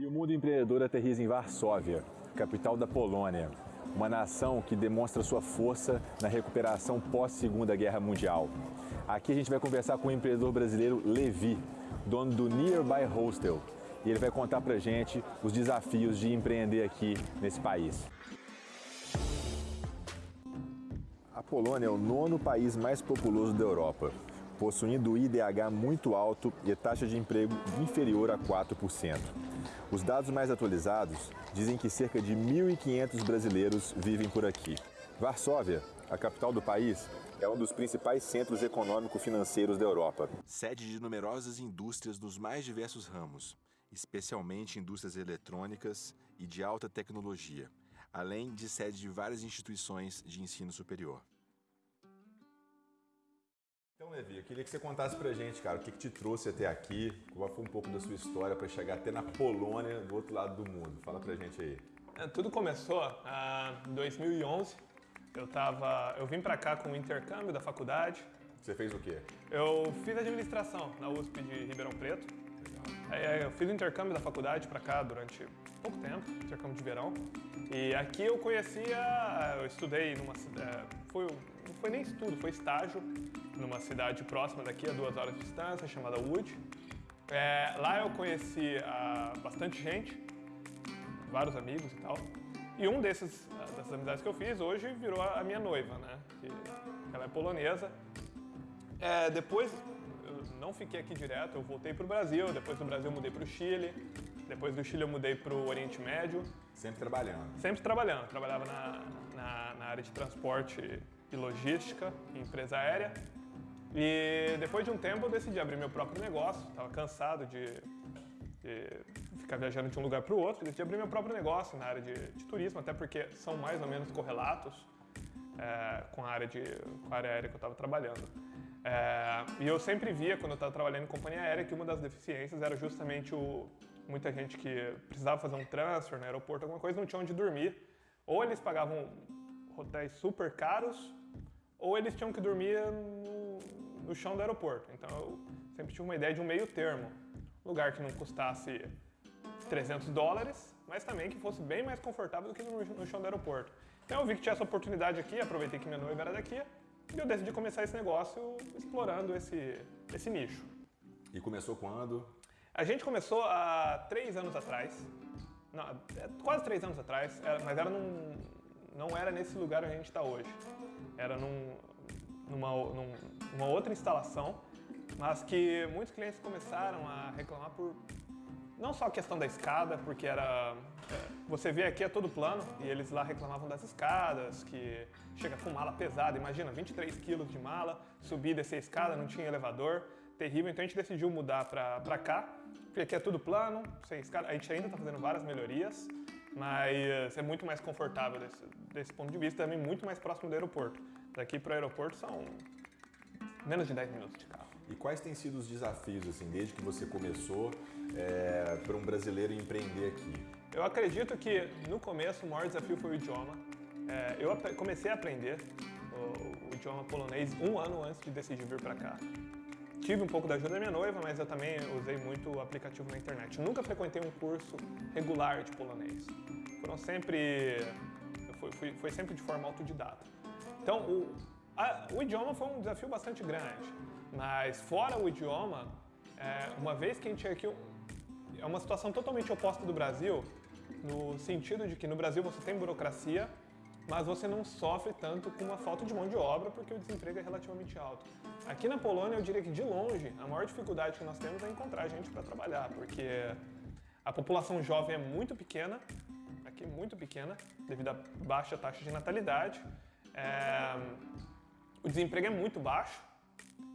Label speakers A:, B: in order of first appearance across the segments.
A: E o mundo empreendedor aterriza em Varsóvia, capital da Polônia, uma nação que demonstra sua força na recuperação pós-Segunda Guerra Mundial. Aqui a gente vai conversar com o empreendedor brasileiro Levi, dono do Nearby Hostel, e ele vai contar pra gente os desafios de empreender aqui nesse país. A Polônia é o nono país mais populoso da Europa, possuindo IDH muito alto e taxa de emprego inferior a 4%. Os dados mais atualizados dizem que cerca de 1.500 brasileiros vivem por aqui. Varsóvia, a capital do país, é um dos principais centros econômico-financeiros da Europa. Sede de numerosas indústrias dos mais diversos ramos, especialmente indústrias eletrônicas e de alta tecnologia, além de sede de várias instituições de ensino superior. Então, Levi, eu queria que você contasse pra gente, cara, o que, que te trouxe até aqui, qual foi um pouco da sua história para chegar até na Polônia, do outro lado do mundo. Fala pra gente aí.
B: É, tudo começou em 2011. Eu, tava, eu vim para cá com o intercâmbio da faculdade.
A: Você fez o quê?
B: Eu fiz administração na USP de Ribeirão Preto. Legal. Eu fiz o intercâmbio da faculdade para cá durante pouco tempo, intercâmbio de verão. E aqui eu conhecia, eu estudei numa cidade, foi, não foi nem estudo, foi estágio numa cidade próxima daqui, a duas horas de distância, chamada Wood. É, lá eu conheci uh, bastante gente, vários amigos e tal. E um desses, uh, dessas amizades que eu fiz hoje virou a minha noiva, né? Que, ela é polonesa. É, depois, eu não fiquei aqui direto, eu voltei para o Brasil, depois do Brasil eu mudei para o Chile, depois do Chile eu mudei para o Oriente Médio.
A: Sempre trabalhando?
B: Sempre trabalhando. Trabalhava na, na, na área de transporte e logística, em empresa aérea. E depois de um tempo eu decidi abrir meu próprio negócio, estava cansado de, de, ficar viajando de um lugar para o outro, decidi abrir meu próprio negócio na área de, de turismo, até porque são mais ou menos correlatos é, com, a área de, com a área aérea que eu estava trabalhando. É, e eu sempre via, quando eu estava trabalhando em companhia aérea, que uma das deficiências era justamente o, muita gente que precisava fazer um transfer no aeroporto, alguma coisa, não tinha onde dormir. Ou eles pagavam hotéis super caros, ou eles tinham que dormir no, no chão do aeroporto. Então eu sempre tive uma ideia de um meio termo. Um lugar que não custasse 300 dólares, mas também que fosse bem mais confortável do que no, no chão do aeroporto. Então eu vi que tinha essa oportunidade aqui, aproveitei que minha noiva era daqui, e eu decidi começar esse negócio explorando esse, esse nicho.
A: E começou quando?
B: A gente começou há três anos atrás, não, é quase três anos atrás, mas era num, não era nesse lugar onde a gente está hoje. Era num, numa, num, numa outra instalação, mas que muitos clientes começaram a reclamar por não só a questão da escada, porque era... É, você vê aqui é todo plano, e eles lá reclamavam das escadas, que chega com mala pesada, imagina, 23 quilos de mala, subir descer a escada, não tinha elevador, terrível, então a gente decidiu mudar para cá, porque aqui é tudo plano, sem escada, a gente ainda está fazendo várias melhorias, mas é muito mais confortável desse, desse ponto de vista, também muito mais próximo do aeroporto. Daqui para o aeroporto são menos de 10 minutos de carro.
A: E quais têm sido os desafios, assim, desde que você começou, é, para um brasileiro empreender aqui?
B: Eu acredito que no começo o maior desafio foi o idioma. É, eu comecei a aprender o, o idioma polonês um ano antes de decidir vir para cá. Tive um pouco da ajuda da minha noiva, mas eu também usei muito aplicativo na internet. Nunca frequentei um curso regular de polonês. Foram sempre... Foi, foi, foi sempre de forma autodidata. Então, o, a, o idioma foi um desafio bastante grande. Mas fora o idioma, é, uma vez que a gente tinha aqui... É uma situação totalmente oposta do Brasil, no sentido de que no Brasil você tem burocracia, mas você não sofre tanto com uma falta de mão de obra porque o desemprego é relativamente alto. Aqui na Polônia, eu diria que de longe, a maior dificuldade que nós temos é encontrar gente para trabalhar, porque a população jovem é muito pequena, aqui muito pequena, devido à baixa taxa de natalidade. É... O desemprego é muito baixo,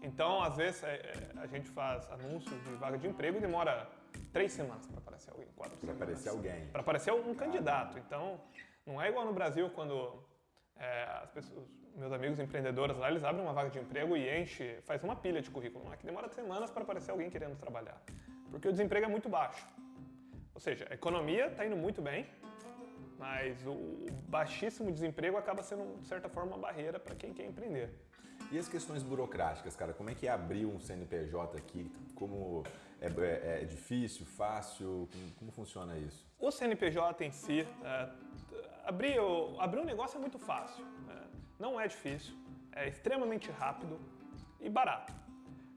B: então às vezes é, é, a gente faz anúncios de vaga de emprego e demora três semanas para aparecer alguém, quatro
A: Para aparecer alguém.
B: Para aparecer um candidato. Então, não é igual no Brasil quando é, as pessoas, meus amigos empreendedores lá, eles abrem uma vaga de emprego e enche, faz uma pilha de currículo. Aqui demora semanas para aparecer alguém querendo trabalhar, porque o desemprego é muito baixo. Ou seja, a economia está indo muito bem, mas o baixíssimo desemprego acaba sendo, de certa forma, uma barreira para quem quer empreender.
A: E as questões burocráticas, cara? Como é que é abrir um CNPJ aqui? Como é, é, é difícil, fácil? Como, como, funciona isso?
B: O CNPJ em si, é, abrir, abrir um negócio é muito fácil. É, não é difícil, é extremamente rápido e barato.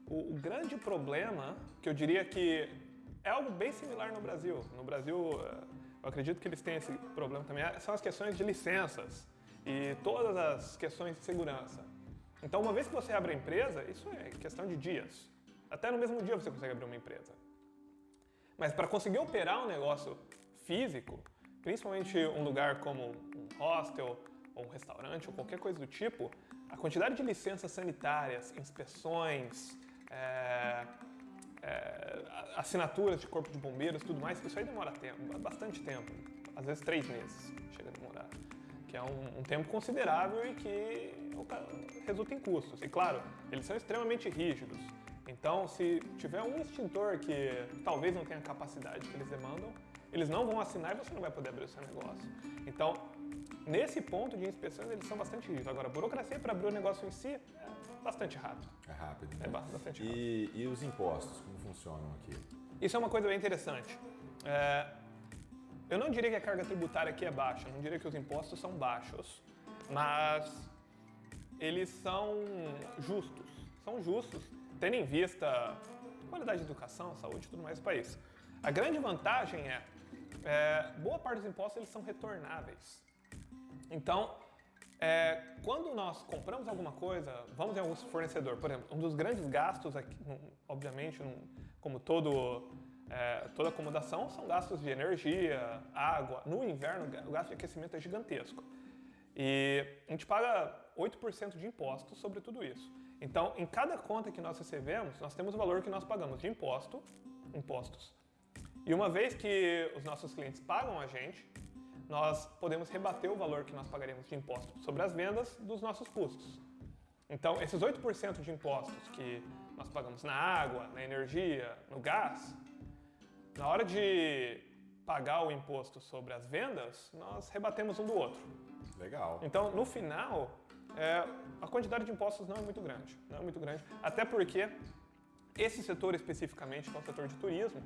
B: O, o grande problema, que eu diria que é algo bem similar no Brasil. No Brasil, é, eu acredito que eles têm esse problema também, são as questões de licenças e todas as questões de segurança. Então, uma vez que você abre a empresa, isso é questão de dias. Até no mesmo dia você consegue abrir uma empresa. Mas para conseguir operar um negócio físico, principalmente um lugar como um hostel ou um restaurante ou qualquer coisa do tipo, a quantidade de licenças sanitárias, inspeções, é, é, assinaturas de corpo de bombeiros, tudo mais, isso aí demora tempo, bastante tempo, às vezes três meses chega a demorar que é um, um tempo considerável e que resulta em custos. E claro, eles são extremamente rígidos. Então, se tiver um extintor que talvez não tenha a capacidade que eles demandam, eles não vão assinar e você não vai poder abrir o seu negócio. Então, nesse ponto de inspeções, eles são bastante rígidos. Agora, a burocracia para abrir o negócio em si é bastante rápido.
A: É rápido.
B: Né? É bastante
A: rápido. E, e, os impostos, como funcionam aqui?
B: Isso é uma coisa bem interessante. É, eu não diria que a carga tributária aqui é baixa, não diria que os impostos são baixos, mas eles são justos. São justos, tendo em vista qualidade de educação, saúde e tudo mais do país. A grande vantagem é, é boa parte dos impostos eles são retornáveis. Então, é, quando nós compramos alguma coisa, vamos em algum fornecedor, por exemplo, um dos grandes gastos, aqui, obviamente, como todo é, toda acomodação são gastos de energia, água. No inverno, o gasto de aquecimento é gigantesco. E a gente paga 8% de impostos sobre tudo isso. Então, em cada conta que nós recebemos, nós temos o valor que nós pagamos de imposto, impostos. E uma vez que os nossos clientes pagam a gente, nós podemos rebater o valor que nós pagaremos de imposto sobre as vendas dos nossos custos. Então, esses 8% de impostos que nós pagamos na água, na energia, no gás, na hora de pagar o imposto sobre as vendas, nós rebatemos um do outro.
A: Legal.
B: Então, no final, é, a quantidade de impostos não é muito grande. Não é muito grande. Até porque esse setor especificamente, que é o setor de turismo,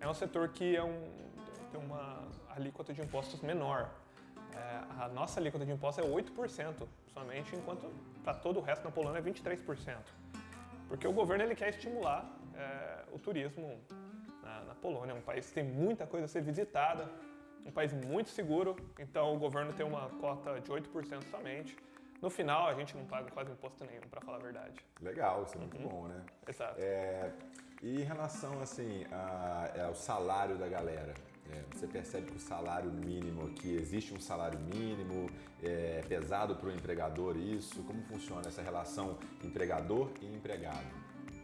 B: é um setor que é um, tem uma alíquota de impostos menor. É, a nossa alíquota de impostos é 8% somente, enquanto para todo o resto na Polônia é 23%. Porque o governo ele quer estimular é, o turismo na, na Polônia. É um país que tem muita coisa a ser visitada, um país muito seguro, então o governo tem uma cota de 8% somente. No final, a gente não paga quase imposto nenhum, para falar a verdade.
A: Legal, isso é muito uhum. bom, né?
B: Exato.
A: É, e em relação, assim, a, ao salário da galera, é, você percebe que o salário mínimo aqui, existe um salário mínimo, é pesado para o empregador isso? Como funciona essa relação empregador e empregado?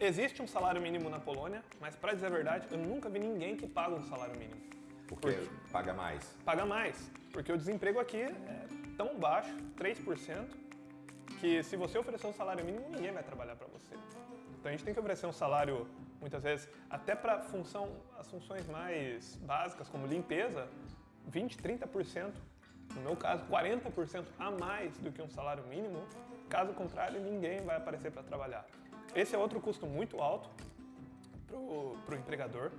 B: Existe um salário mínimo na Polônia, mas para dizer a verdade, eu nunca vi ninguém que paga um salário mínimo.
A: Porque, porque paga mais?
B: Paga mais, porque o desemprego aqui é tão baixo, 3%, que se você oferecer um salário mínimo, ninguém vai trabalhar para você. Então a gente tem que oferecer um salário, muitas vezes, até para função, as funções mais básicas, como limpeza, 20, 30%, no meu caso, 40% a mais do que um salário mínimo. Caso contrário, ninguém vai aparecer para trabalhar. Esse é outro custo muito alto para o empregador.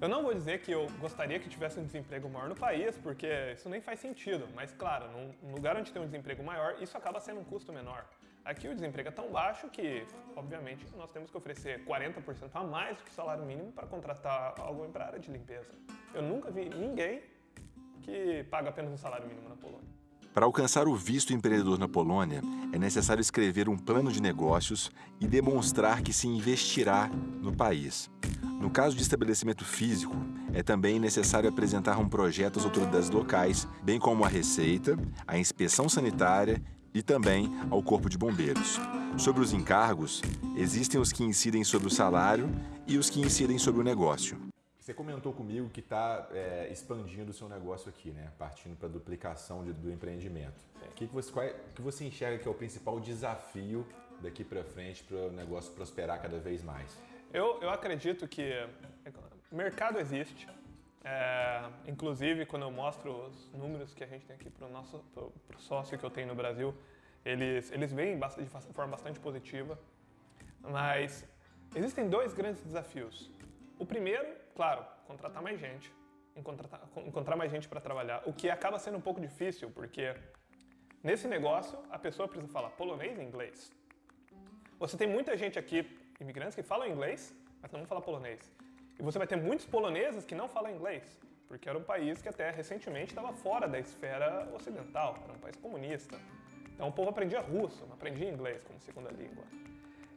B: Eu não vou dizer que eu gostaria que tivesse um desemprego maior no país, porque isso nem faz sentido. Mas, claro, num lugar onde tem um desemprego maior, isso acaba sendo um custo menor. Aqui o desemprego é tão baixo que, obviamente, nós temos que oferecer 40% a mais do que o salário mínimo para contratar alguém para a área de limpeza. Eu nunca vi ninguém que paga apenas um salário mínimo na Polônia.
A: Para alcançar o visto empreendedor na Polônia, é necessário escrever um plano de negócios e demonstrar que se investirá no país. No caso de estabelecimento físico, é também necessário apresentar um projeto às autoridades locais, bem como à Receita, à inspeção sanitária e também ao Corpo de Bombeiros. Sobre os encargos, existem os que incidem sobre o salário e os que incidem sobre o negócio. Você comentou comigo que está é, expandindo o seu negócio aqui, né? Partindo para a duplicação de, do empreendimento. O que, que, você, qual, é, que você enxerga que é o principal desafio daqui para frente para o negócio prosperar cada vez mais?
B: Eu, eu acredito que mercado existe. É, inclusive, quando eu mostro os números que a gente tem aqui para o nosso pro, pro sócio que eu tenho no Brasil, Eles, eles veem de forma bastante positiva, mas existem dois grandes desafios. O primeiro, claro, contratar mais gente, encontrar, encontrar mais gente para trabalhar, o que acaba sendo um pouco difícil, porque nesse negócio a pessoa precisa falar polonês e inglês. Você tem muita gente aqui, imigrantes, que falam inglês, mas não falam polonês. E você vai ter muitos poloneses que não falam inglês, porque era um país que até recentemente estava fora da esfera ocidental, era um país comunista. Então o povo aprendia russo, não aprendia inglês como segunda língua.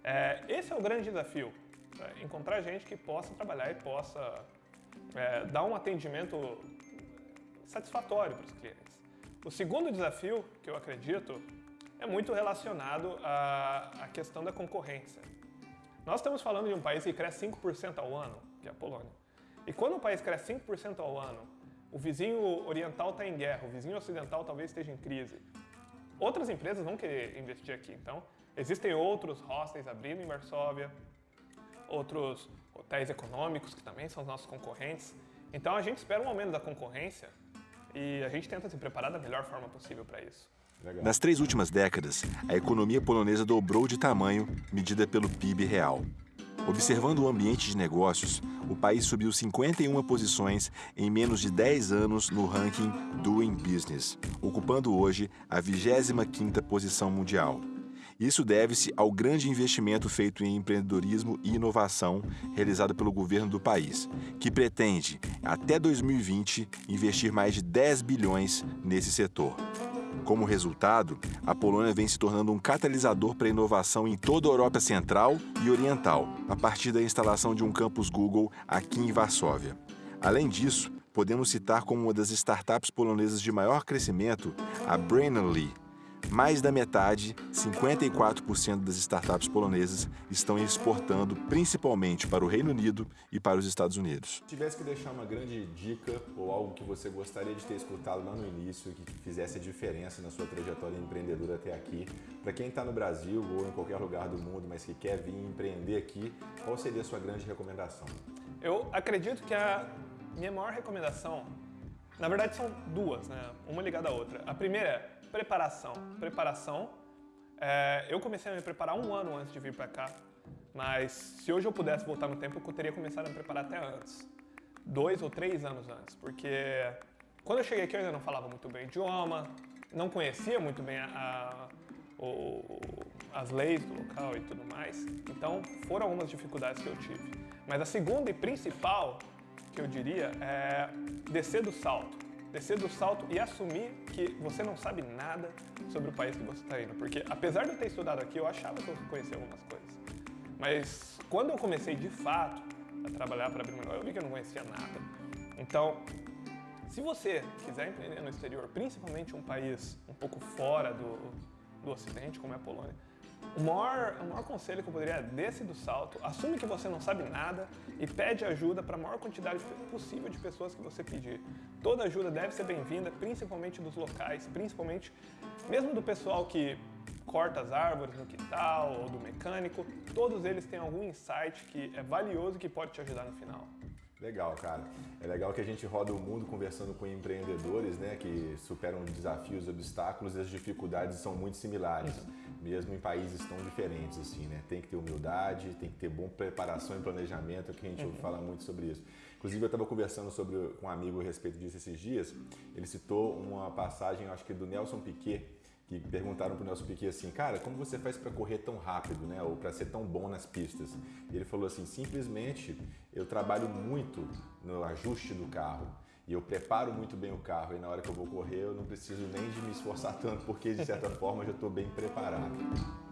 B: É, esse é o grande desafio, é, encontrar gente que possa trabalhar e possa é, dar um atendimento satisfatório para os clientes. O segundo desafio, que eu acredito, é muito relacionado à, à questão da concorrência. Nós estamos falando de um país que cresce 5% ao ano, que é a Polônia. E quando um país cresce 5% ao ano, o vizinho oriental está em guerra, o vizinho ocidental talvez esteja em crise. Outras empresas vão querer investir aqui, então existem outros hostels abrindo em Varsóvia, outros hotéis econômicos que também são os nossos concorrentes. Então a gente espera um aumento da concorrência e a gente tenta se preparar da melhor forma possível para isso.
A: Legal. Nas três últimas décadas, a economia polonesa dobrou de tamanho, medida pelo PIB real. Observando o ambiente de negócios, o país subiu 51 posições em menos de 10 anos no ranking Doing Business, ocupando hoje a 25ª posição mundial. Isso deve-se ao grande investimento feito em empreendedorismo e inovação realizado pelo governo do país, que pretende, até 2020, investir mais de 10 bilhões nesse setor. Como resultado, a Polônia vem se tornando um catalisador para a inovação em toda a Europa Central e Oriental, a partir da instalação de um campus Google aqui em Varsóvia. Além disso, podemos citar como uma das startups polonesas de maior crescimento a Brainly, mais da metade, 54% das startups polonesas, estão exportando principalmente para o Reino Unido e para os Estados Unidos. Se tivesse que deixar uma grande dica ou algo que você gostaria de ter escutado lá no início, que fizesse a diferença na sua trajetória empreendedora até aqui, para quem está no Brasil ou em qualquer lugar do mundo, mas que quer vir empreender aqui, qual seria a sua grande recomendação?
B: Eu acredito que a minha maior recomendação, na verdade são duas, né? uma ligada à outra. A primeira é preparação. Preparação. É, eu comecei a me preparar um ano antes de vir para cá, mas se hoje eu pudesse voltar no tempo, eu teria começado a me preparar até antes. Dois ou três anos antes, porque quando eu cheguei aqui eu ainda não falava muito bem o idioma, não conhecia muito bem a, a, o, as leis do local e tudo mais. Então foram algumas dificuldades que eu tive. Mas a segunda e principal que eu diria é descer do salto descer do salto e assumir que você não sabe nada sobre o país que você está indo. Porque apesar de eu ter estudado aqui, eu achava que eu conhecia algumas coisas. Mas quando eu comecei de fato a trabalhar para abrir meu eu vi que eu não conhecia nada. Então, se você quiser empreender no exterior, principalmente um país um pouco fora do, do Ocidente, como é a Polônia, o maior, o maior conselho que eu poderia desce do salto, assume que você não sabe nada e pede ajuda para a maior quantidade possível de pessoas que você pedir. Toda ajuda deve ser bem-vinda, principalmente dos locais, principalmente mesmo do pessoal que corta as árvores no quintal ou do mecânico, todos eles têm algum insight que é valioso e que pode te ajudar no final.
A: Legal, cara. É legal que a gente roda o mundo conversando com empreendedores, né, que superam desafios, obstáculos e as dificuldades são muito similares, mesmo em países tão diferentes assim, né? Tem que ter humildade, tem que ter boa preparação e planejamento, que a gente uhum. fala muito sobre isso. Inclusive eu estava conversando sobre com um amigo a respeito disso esses dias. Ele citou uma passagem, acho que do Nelson Piquet, que perguntaram para o Nelson Piquet assim, cara, como você faz para correr tão rápido, né? Ou para ser tão bom nas pistas? E ele falou assim, simplesmente eu trabalho muito no ajuste do carro e eu preparo muito bem o carro e na hora que eu vou correr eu não preciso nem de me esforçar tanto porque de certa forma eu já estou bem preparado.